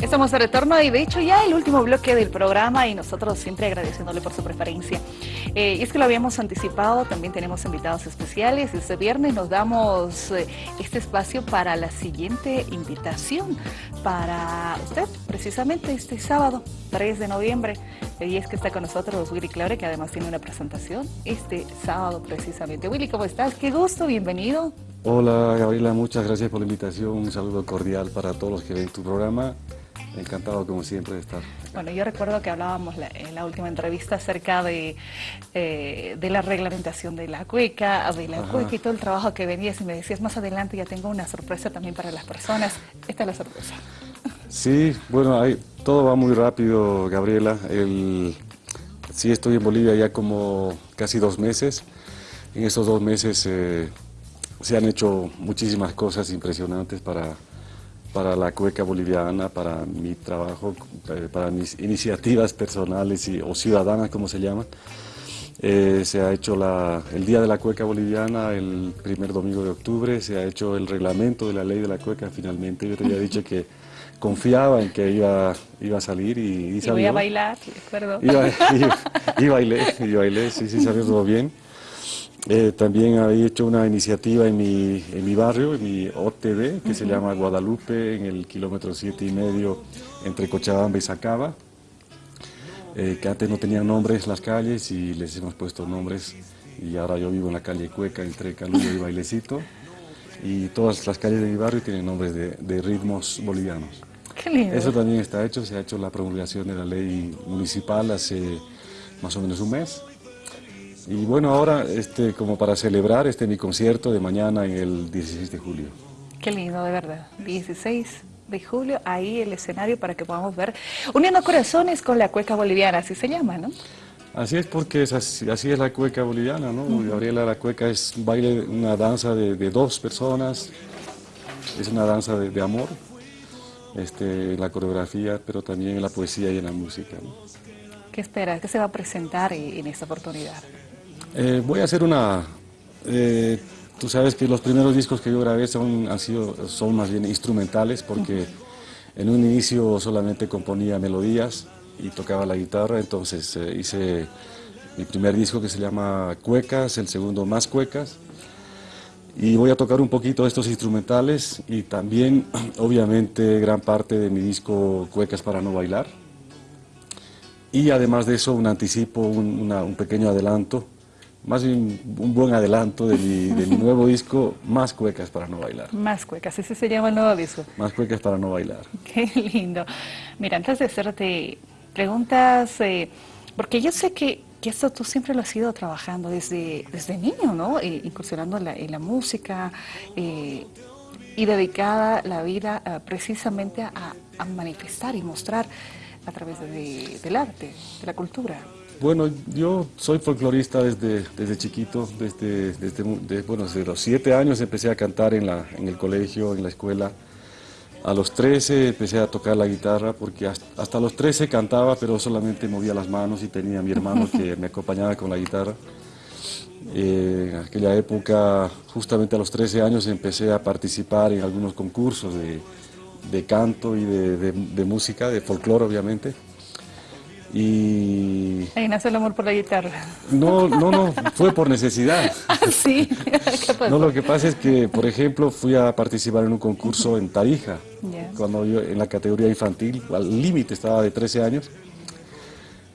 Estamos de retorno y de hecho ya el último bloque del programa y nosotros siempre agradeciéndole por su preferencia. Eh, y es que lo habíamos anticipado, también tenemos invitados especiales. Este viernes nos damos eh, este espacio para la siguiente invitación para usted, precisamente este sábado, 3 de noviembre. Y es que está con nosotros Willy Claure, que además tiene una presentación este sábado precisamente. Willy, ¿cómo estás? Qué gusto, bienvenido. Hola Gabriela, muchas gracias por la invitación, un saludo cordial para todos los que ven tu programa Encantado como siempre de estar. Bueno, yo recuerdo que hablábamos en la última entrevista acerca de, eh, de la reglamentación de la cueca, de la cueca y todo el trabajo que venías y me decías más adelante ya tengo una sorpresa también para las personas. Esta es la sorpresa. Sí, bueno, hay, todo va muy rápido, Gabriela. El, sí, estoy en Bolivia ya como casi dos meses. En esos dos meses eh, se han hecho muchísimas cosas impresionantes para para la cueca boliviana, para mi trabajo, eh, para mis iniciativas personales y, o ciudadanas, como se llaman. Eh, se ha hecho la, el Día de la Cueca Boliviana el primer domingo de octubre, se ha hecho el reglamento de la ley de la cueca finalmente. Yo te había dicho que confiaba en que iba, iba a salir y, y salió. Y voy a bailar, perdón. Y, y, y, bailé, y bailé, sí, sí, salió todo bien. Eh, también había hecho una iniciativa en mi, en mi barrio, en mi OTB, que se llama Guadalupe, en el kilómetro siete y medio entre Cochabamba y Sacaba, eh, que antes no tenían nombres las calles y les hemos puesto nombres y ahora yo vivo en la calle Cueca entre Calullo y Bailecito y todas las calles de mi barrio tienen nombres de, de ritmos bolivianos. Qué lindo. Eso también está hecho, se ha hecho la promulgación de la ley municipal hace más o menos un mes y bueno, ahora este, como para celebrar este mi concierto de mañana en el 16 de julio. Qué lindo, de verdad. 16 de julio, ahí el escenario para que podamos ver Uniendo Corazones con la cueca boliviana, así se llama, ¿no? Así es porque es así, es la cueca boliviana, ¿no? Gabriela, la cueca es un baile, una danza de, dos personas, es una danza de, amor, este, en la coreografía, pero también en la poesía y en la música. ¿Qué esperas? ¿Qué se va a presentar en esta oportunidad? Eh, voy a hacer una... Eh, tú sabes que los primeros discos que yo grabé son, han sido, son más bien instrumentales porque en un inicio solamente componía melodías y tocaba la guitarra, entonces eh, hice mi primer disco que se llama Cuecas, el segundo Más Cuecas, y voy a tocar un poquito estos instrumentales y también, obviamente, gran parte de mi disco Cuecas para no bailar. Y además de eso, un anticipo, un pequeño adelanto más bien un buen adelanto de mi, nuevo disco, Más Cuecas para no bailar. Más Cuecas, ese se llama el nuevo disco. Más Cuecas para no bailar. Qué lindo. Mira, antes de hacerte preguntas, eh, porque yo sé que, que, esto tú siempre lo has ido trabajando desde, desde niño, ¿no? Eh, incursionando en la, en la música eh, y dedicada la vida precisamente a, a, manifestar y mostrar a través del arte, de la cultura. Bueno, yo soy folclorista desde, desde chiquito, desde, desde, bueno, desde los siete años empecé a cantar en, la, en el colegio, en la escuela. A los 13 empecé a tocar la guitarra porque hasta, los 13 cantaba, pero solamente movía las manos y tenía a mi hermano que me acompañaba con la guitarra. Eh, en aquella época, justamente a los 13 años, empecé a participar en algunos concursos de, de canto y de, de música, de folclore obviamente. Y... Ahí nace el amor por la guitarra. No, no, no, fue por necesidad. Ah, sí, No, lo que pasa es que, por ejemplo, fui a participar en un concurso en Tarija, cuando yo en la categoría infantil, al límite estaba de 13 años,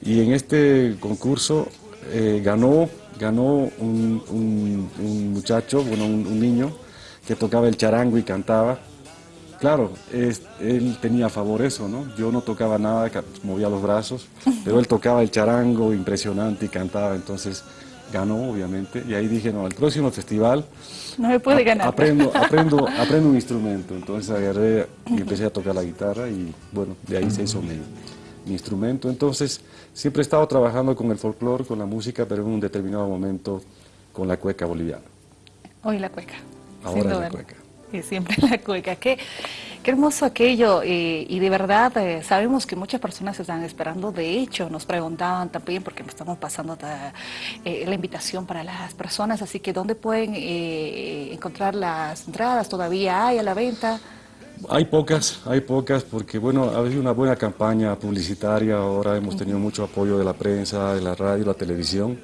y en este concurso eh, ganó, ganó un, muchacho, bueno, un niño, que tocaba el charango y cantaba, Claro, él tenía a favor eso, ¿no? Yo no tocaba nada, movía los brazos, pero él tocaba el charango impresionante y cantaba, entonces ganó, obviamente, y ahí dije, no, el próximo festival... No me puede ganar. Aprendo, aprendo, aprendo un instrumento, entonces agarré y empecé a tocar la guitarra y, bueno, de ahí se hizo mi, instrumento. Entonces, siempre he estado trabajando con el folclore, con la música, pero en un determinado momento con la cueca boliviana. Hoy la cueca. Ahora es la cueca y siempre la cueca. Qué, qué hermoso aquello eh, y de verdad eh, sabemos que muchas personas están esperando. De hecho, nos preguntaban también porque nos estamos pasando eh, la invitación para las personas. Así que, ¿dónde pueden encontrar las entradas? ¿Todavía hay a la venta? Hay pocas, hay pocas, porque bueno, ha habido una buena campaña publicitaria, ahora hemos tenido mucho apoyo de la prensa, de la radio, la televisión,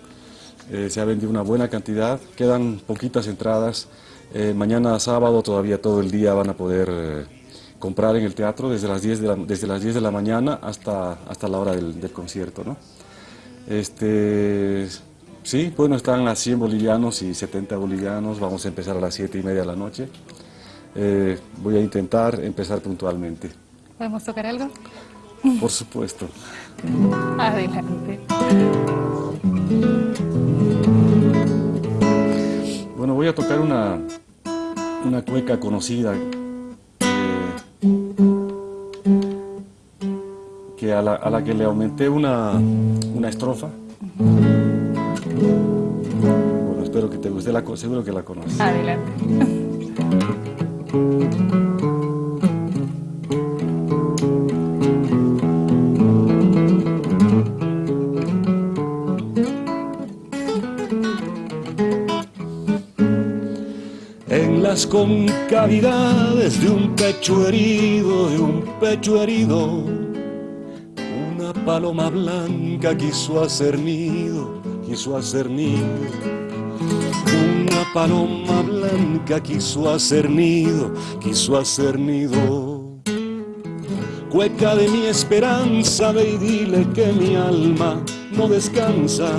eh, se ha vendido una buena cantidad, quedan poquitas entradas, eh, mañana sábado todavía todo el día van a poder eh, comprar en el teatro desde las 10 de la, desde las 10 de la mañana hasta, hasta la hora del, del concierto, ¿no? Este, sí, bueno, están a 100 bolivianos y 70 bolivianos, vamos a empezar a las 7 y media de la noche. Eh, voy a intentar empezar puntualmente. ¿Podemos tocar algo? Por supuesto. Adelante. Voy a tocar una, una cueca conocida eh, que a la, a la que le aumenté una, una estrofa. Bueno, espero que te guste, la, seguro que la conoces. Adelante. las concavidades de un pecho herido, de un pecho herido, una paloma blanca quiso hacer nido, quiso hacer nido. Una paloma blanca quiso hacer nido, quiso hacer nido. Cueca de mi esperanza, ve y dile que mi alma no descansa,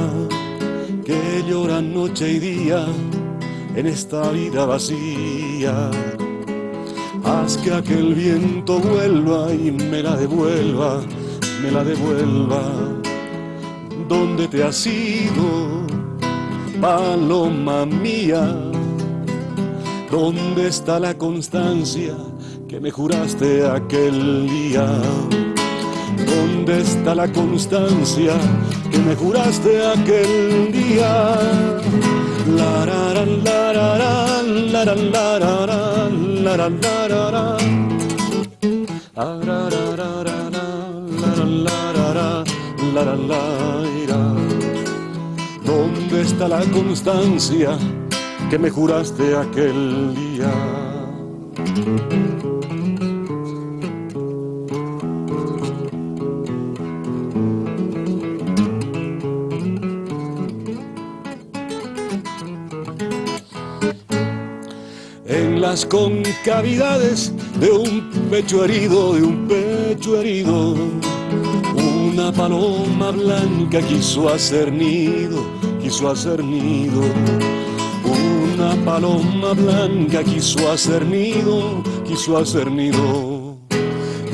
que llora noche y día en esta vida vacía. Haz que aquel viento vuelva y me la devuelva, me la devuelva. ¿Dónde te has ido, paloma mía? ¿Dónde está la constancia que me juraste aquel día? ¿Dónde está la constancia que me juraste aquel día? La ra ra la ra ra, la ra la la la la la la la. ¿Dónde está la constancia que me juraste aquel día? Las concavidades de un pecho herido, de un pecho herido. Una paloma blanca quiso hacer nido, quiso hacer nido. Una paloma blanca quiso hacer nido, quiso hacer nido.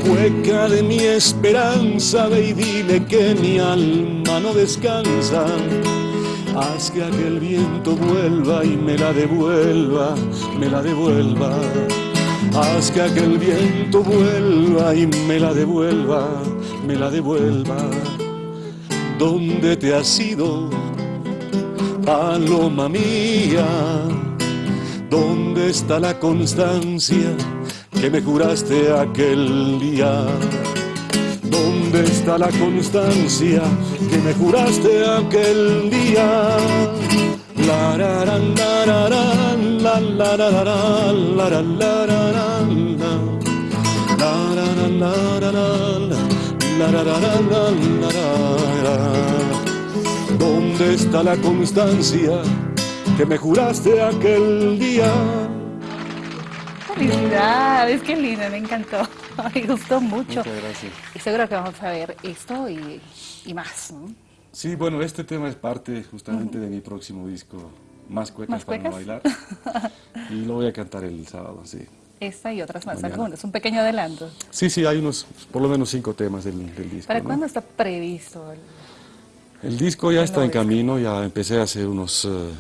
Cueca de mi esperanza, ve y dile que mi alma no descansa. Haz que aquel viento vuelva y me la devuelva, me la devuelva. Haz que aquel viento vuelva y me la devuelva, me la devuelva. ¿Dónde te has ido, paloma mía? ¿Dónde está la constancia que me juraste aquel día? ¿Dónde está la constancia que me juraste aquel día? La la la la la la la. La la la la la. ¿Dónde está la constancia que me juraste aquel día? Felicidades, qué lindo, me encantó. Me gustó mucho. Muchas gracias. Y seguro que vamos a ver esto y, y más. ¿no? Sí, bueno, este tema es parte justamente de mi próximo disco, Más Cuecas ¿Más para no bailar. Y lo voy a cantar el sábado, sí. Esta y otras más, Mañana. algunas, un pequeño adelanto. Sí, sí, hay unos, por lo menos cinco temas del, del disco. ¿Para ¿no? cuándo está previsto? el- El disco ya está en disco? camino, ya empecé hace unos, eh,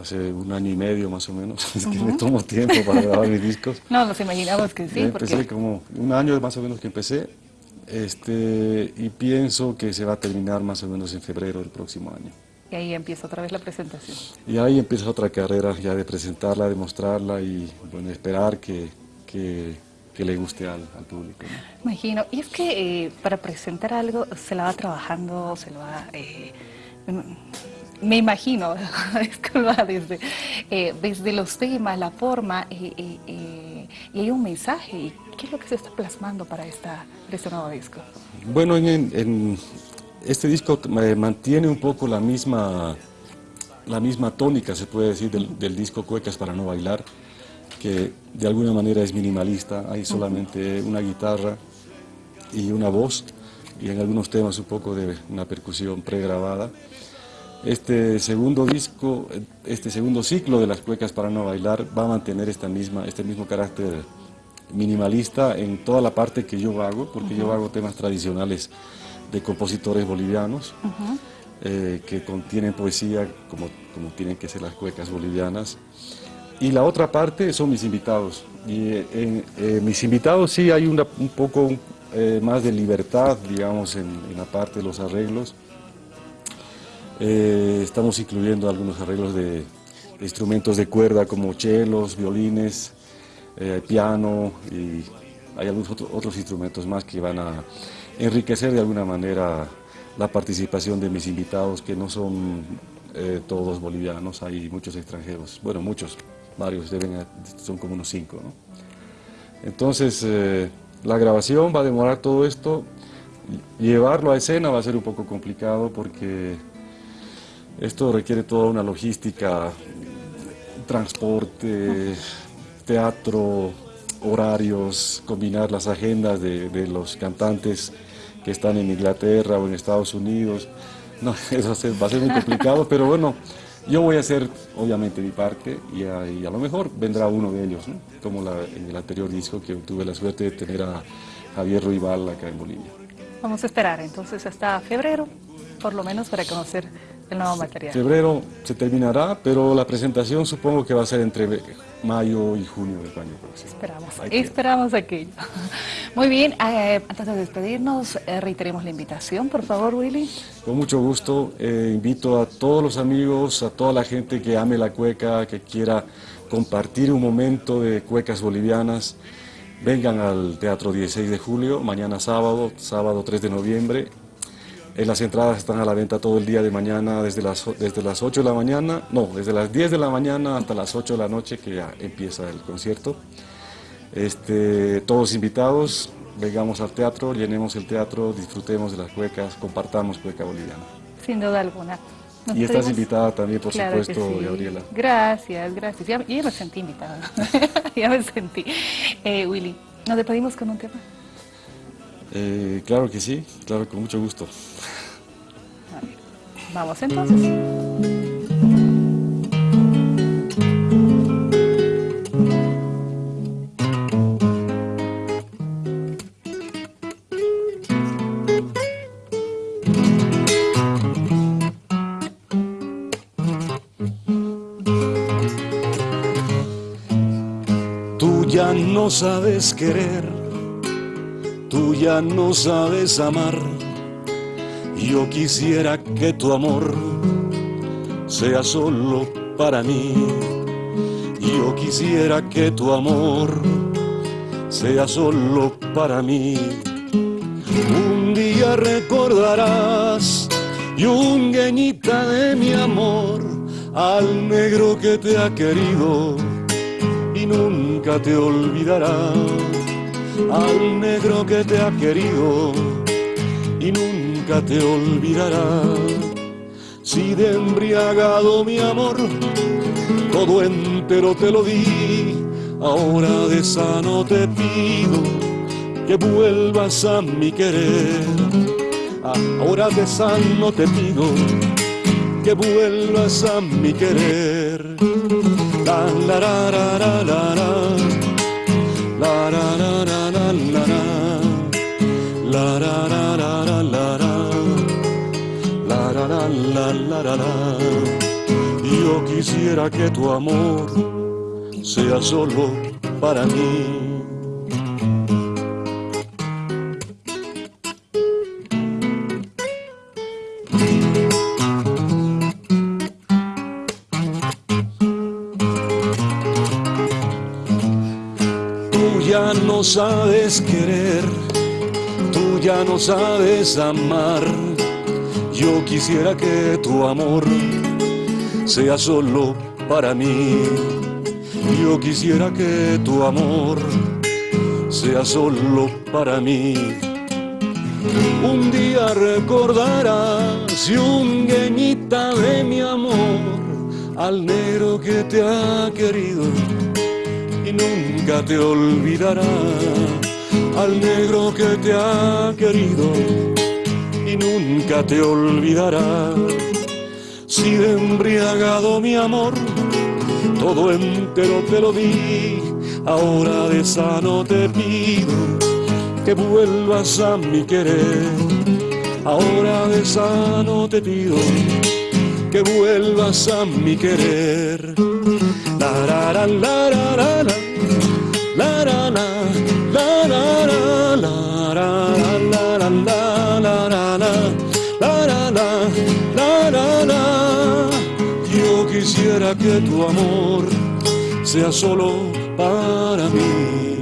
hace un año y medio más o menos, es que me tomo tiempo para grabar mis discos. No, nos imaginamos que sí, Ya empecé porque como un año más o menos que empecé, este, y pienso que se va a terminar más o menos en febrero del próximo año. y ahí empieza otra vez la presentación. Y ahí empieza otra carrera ya de presentarla, de mostrarla y bueno, esperar que, que, que le guste al, al público. ¿no? Imagino. Y es que eh, para presentar algo se la va trabajando, se lo va... eh, me imagino, va desde, eh, desde los temas, la forma, eh, eh, eh, y hay un mensaje. Y ¿Qué es lo que se está plasmando para, esta, este nuevo disco? Bueno, en, este disco mantiene un poco la misma, la misma tónica, se puede decir, del, disco Cuecas para no bailar, que de alguna manera es minimalista, hay solamente una guitarra y una voz, y en algunos temas un poco de una percusión pregrabada. Este segundo disco, este segundo ciclo de las cuecas para no bailar va a mantener esta misma, este mismo carácter minimalista en toda la parte que yo hago, porque yo hago temas tradicionales de compositores bolivianos, eh, que contienen poesía como, como tienen que ser las cuecas bolivianas. Y la otra parte son mis invitados. Y eh, en, eh, mis invitados sí hay una, un poco más de libertad, digamos, en, la parte de los arreglos. Estamos incluyendo algunos arreglos de, de, instrumentos de cuerda como chelos, violines, eh, piano y hay algunos otros instrumentos más que van a enriquecer de alguna manera la participación de mis invitados, que no son eh, todos bolivianos, hay muchos extranjeros, bueno, muchos, varios, deben, son como unos cinco. Entonces, eh, la grabación va a demorar todo esto, llevarlo a escena va a ser un poco complicado porque esto requiere toda una logística, transporte, teatro, horarios, combinar las agendas de, los cantantes que están en Inglaterra o en Estados Unidos. No, eso va a ser muy complicado, pero bueno, yo voy a hacer obviamente mi parte y a, a lo mejor vendrá uno de ellos, como en el anterior disco que tuve la suerte de tener a Javier Ruibal acá en Bolivia. Vamos a esperar entonces hasta febrero, por lo menos para conocer el nuevo material. Febrero se terminará, pero la presentación supongo que va a ser entre mayo y junio del año próximo. Esperamos, esperamos aquello. Muy bien, eh, antes de despedirnos, eh, reiteremos la invitación, por favor, Willy. Con mucho gusto, eh, invito a todos los amigos, a toda la gente que ame la cueca, que quiera compartir un momento de cuecas bolivianas, vengan al Teatro 16 de julio, mañana sábado, sábado 3 de noviembre, eh, las entradas están a la venta todo el día de mañana, desde las, desde las 8 de la mañana, no, desde las 10 de la mañana hasta las 8 de la noche que ya empieza el concierto. Este, todos invitados, vengamos al teatro, llenemos el teatro, disfrutemos de las cuecas, compartamos cueca boliviana. Sin duda alguna. y estás invitada también, por supuesto, Gabriela. Gracias, gracias. Ya, ya, me sentí invitada. ya me sentí. Eh, Willy, ¿nos despedimos con un tema? Eh, claro que sí, claro, con mucho gusto. Vamos entonces. Tú ya no sabes querer tú ya no sabes amar. Yo quisiera que tu amor sea solo para mí. Yo quisiera que tu amor sea solo para mí. Un día recordarás, yungueñita de mi amor, al negro que te ha querido y nunca te olvidará al negro que te ha querido y nunca te olvidará. Si de embriagado mi amor, todo entero te lo di, ahora de sano te pido que vuelvas a mi querer. Ahora de sano te pido que vuelvas a mi querer. La, la, la, la la la la yo quisiera que tu amor sea solo para mí no sabes querer, tú ya no sabes amar. Yo quisiera que tu amor sea solo para mí. Yo quisiera que tu amor sea solo para mí. Un día recordarás y un gueñita de mi amor al negro que te ha querido y nunca te olvidará. Al negro que te ha querido y nunca te olvidará. Si de embriagado mi amor, todo entero te lo di, ahora de sano te pido que vuelvas a mi querer. Ahora de sano te pido que vuelvas a mi querer. La la la la la la la la la la la que tu amor sea solo para mí.